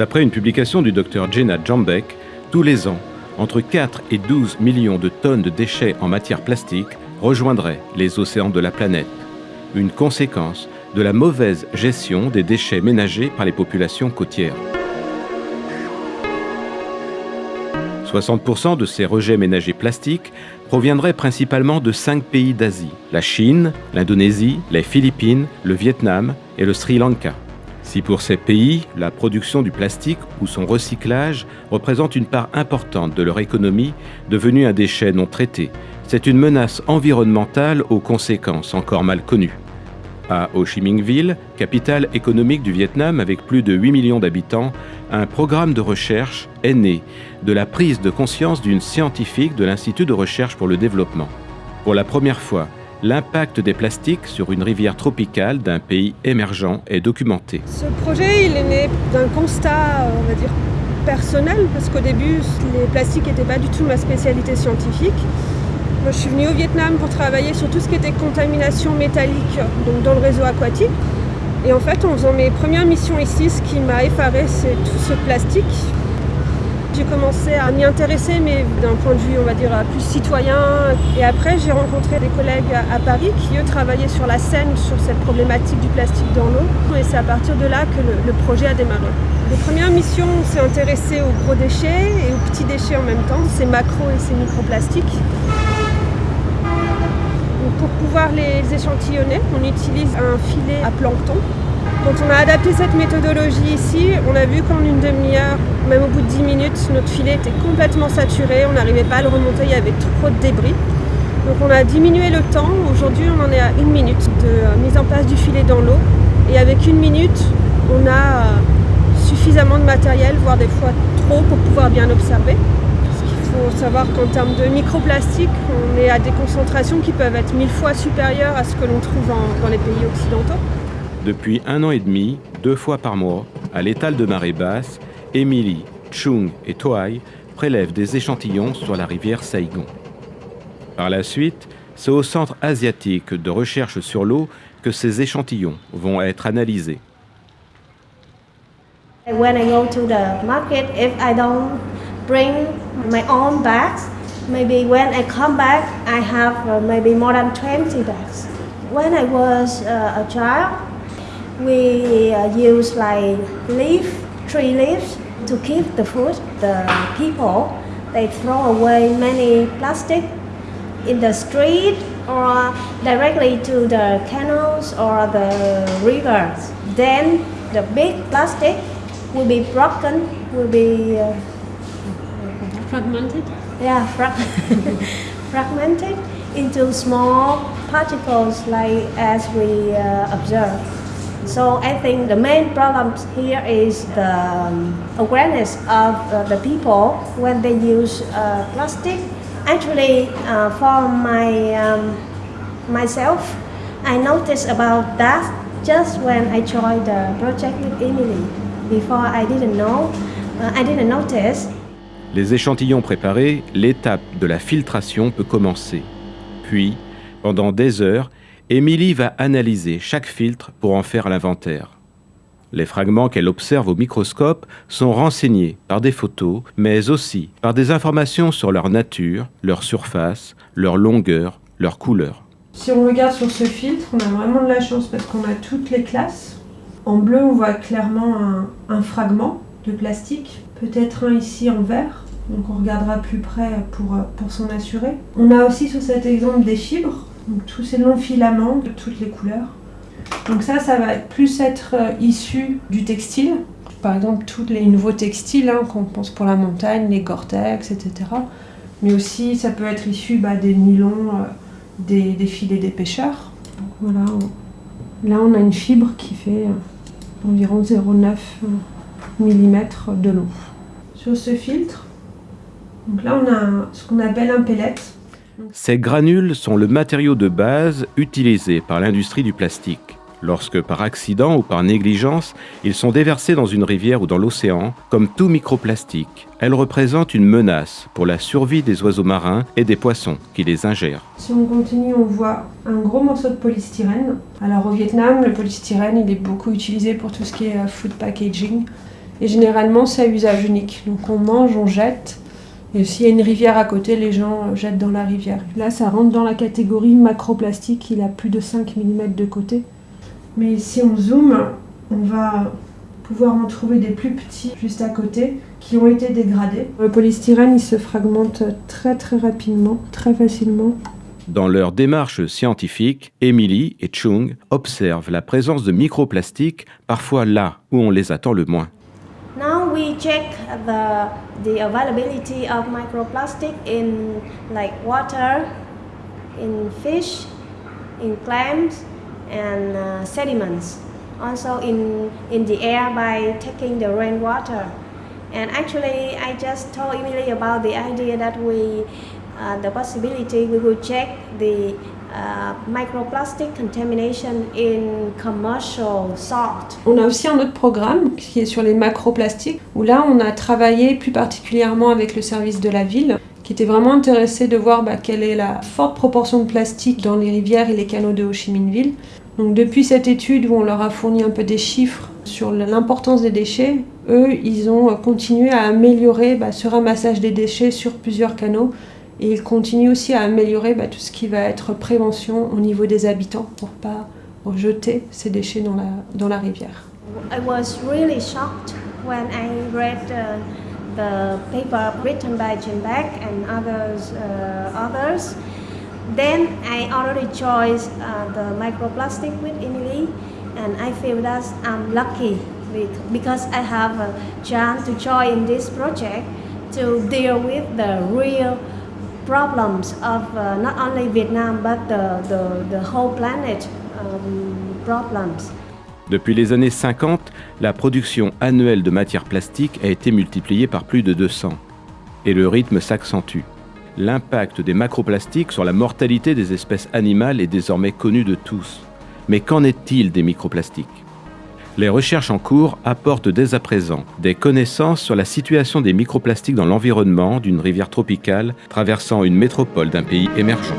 D'après une publication du docteur Jenna Jambek, tous les ans, entre 4 et 12 millions de tonnes de déchets en matière plastique rejoindraient les océans de la planète. Une conséquence de la mauvaise gestion des déchets ménagers par les populations côtières. 60% de ces rejets ménagers plastiques proviendraient principalement de cinq pays d'Asie, la Chine, l'Indonésie, les Philippines, le Vietnam et le Sri Lanka. Si pour ces pays, la production du plastique ou son recyclage représente une part importante de leur économie, devenue un déchet non traité, c'est une menace environnementale aux conséquences encore mal connues. À Ho Chi Minh Ville, capitale économique du Vietnam avec plus de 8 millions d'habitants, un programme de recherche est né de la prise de conscience d'une scientifique de l'Institut de recherche pour le développement. Pour la première fois, l'impact des plastiques sur une rivière tropicale d'un pays émergent est documenté. Ce projet, il est né d'un constat, on va dire, personnel, parce qu'au début, les plastiques n'étaient pas du tout ma spécialité scientifique. Moi, je suis venue au Vietnam pour travailler sur tout ce qui était contamination métallique donc dans le réseau aquatique. Et en fait, en faisant mes premières missions ici, ce qui m'a effaré, c'est tout ce plastique. J'ai commencé à m'y intéresser, mais d'un point de vue, on va dire, plus citoyen. Et après, j'ai rencontré des collègues à Paris qui, eux, travaillaient sur la Seine, sur cette problématique du plastique dans l'eau. Et c'est à partir de là que le, projet a démarré. Les premières missions, on s'est intéressé aux gros déchets et aux petits déchets en même temps, ces macros et ces microplastiques pour pouvoir les échantillonner, on utilise un filet à plancton. Quand on a adapté cette méthodologie ici, on a vu qu'en une demi-heure, même au bout de 10 minutes, notre filet était complètement saturé, on n'arrivait pas à le remonter, il y avait trop de débris. Donc on a diminué le temps, aujourd'hui on en est à une minute de euh, mise en place du filet dans l'eau. Et avec une minute, on a euh, suffisamment de matériel, voire des fois trop, pour pouvoir bien observer. Il faut savoir qu'en termes de microplastique, on est à des concentrations qui peuvent être mille fois supérieures à ce que l'on trouve dans les pays occidentaux. Depuis un an et demi, deux fois par mois, à l'étal de marée basse, Émilie, Chung et Toai prélèvent des échantillons sur la rivière Saigon. Par la suite, c'est au Centre asiatique de recherche sur l'eau que ces échantillons vont être analysés. When I go to the market, if I don't bring my own bags. Maybe when I come back, I have uh, maybe more than 20 bags. When I was uh, a child, we uh, used like leaf, tree leaves to keep the food. The people, they throw away many plastic in the street or directly to the canals or the rivers. Then the big plastic will be broken, will be uh, Fragmented? Yeah, frag fragmented into small particles like as we uh, observe. So I think the main problem here is the um, awareness of uh, the people when they use uh, plastic. Actually, uh, for my um, myself, I noticed about that just when I joined the project with Emily. Before I didn't know, uh, I didn't notice Les échantillons préparés, l'étape de la filtration peut commencer. Puis, pendant des heures, Émilie va analyser chaque filtre pour en faire l'inventaire. Les fragments qu'elle observe au microscope sont renseignés par des photos, mais aussi par des informations sur leur nature, leur surface, leur longueur, leur couleur. Si on regarde sur ce filtre, on a vraiment de la chance parce qu'on a toutes les classes. En bleu, on voit clairement un, fragment de plastique, peut-être un ici en vert, donc on regardera plus près pour, pour s'en assurer. On a aussi sur cet exemple des fibres, tous ces longs filaments de toutes les couleurs. Donc ça, ça va plus être issu du textile. Par exemple, tous les nouveaux textiles hein, qu'on pense pour la montagne, les Gore-Tex, etc. Mais aussi, ça peut être issu bah, des nylons, euh, des, filets des pêcheurs. Là on a une fibre qui fait euh, environ 0,9 mm de long. Sur ce filtre, là on a ce qu'on appelle un pellet. Ces granules sont le matériau de base utilisé par l'industrie du plastique. Lorsque par accident ou par négligence, ils sont déversés dans une rivière ou dans l'océan, comme tout microplastique, elles représentent une menace pour la survie des oiseaux marins et des poissons qui les ingèrent. Si on continue, on voit un gros morceau de polystyrène. Alors au Vietnam, le polystyrène, il est beaucoup utilisé pour tout ce qui est food packaging. Et généralement, c'est à usage unique. Donc on mange, on jette. Et s'il y a une rivière à côté, les gens jettent dans la rivière. Là, ça rentre dans la catégorie macroplastique. Il a plus de 5 mm de côté. Mais si on zoome, on va pouvoir en trouver des plus petits juste à côté qui ont été dégradés. Le polystyrène, il se fragmente très très rapidement, très facilement. Dans leur démarche scientifique, Emily et Chung observent la présence de microplastiques parfois là où on les attend le moins. We check the, the availability of microplastic in like water, in fish, in clams and uh, sediments. Also in, in the air by taking the rainwater. And actually I just told Emily about the idea that we uh, the possibility we will check the microplastic contamination in commercial salt. On a aussi un autre programme qui est sur les macroplastiques, où là on a travaillé plus particulièrement avec le service de la ville, qui était vraiment intéressé de voir bah, quelle est la forte proportion de plastique dans les rivières et les canaux de Ho Chi Minh Ville. Donc depuis cette étude où on leur a fourni un peu des chiffres sur l'importance des déchets, eux, ils ont continué à améliorer bah, ce ramassage des déchets sur plusieurs canaux et il continue aussi à améliorer bah, tout ce qui va être prévention au niveau des habitants pour pas jeter ces déchets dans la, dans la rivière. I was really shocked when I read uh, the paper written by Jim Beck and others. Uh, others. Then I already chose uh, the microplastic with Emily, and I feel that I'm lucky with, because I have a chance to join this project to deal with the real Vietnam. Depuis les années 50, la production annuelle de matières plastiques a été multipliée par plus de 200. Et le rythme s'accentue. L'impact des macroplastiques sur la mortalité des espèces animales est désormais connu de tous. Mais qu'en est-il des microplastiques? Les recherches en cours apportent dès à présent des connaissances sur la situation des microplastiques dans l'environnement d'une rivière tropicale traversant une métropole d'un pays émergent.